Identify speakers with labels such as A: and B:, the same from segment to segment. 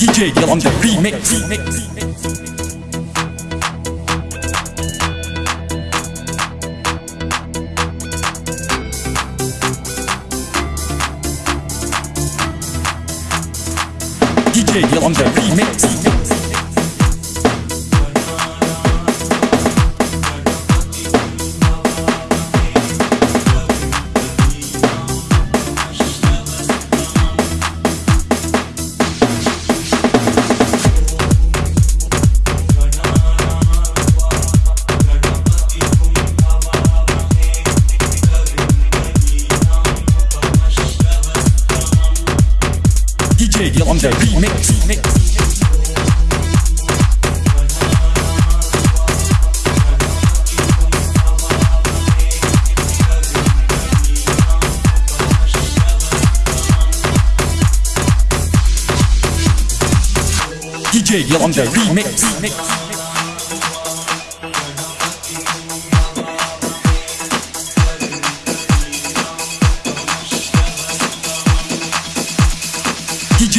A: DJ Deal on the remix. DJ Deal on the remix. On the remix. DJ Deal on the remix.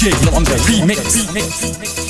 A: DJ on the remix.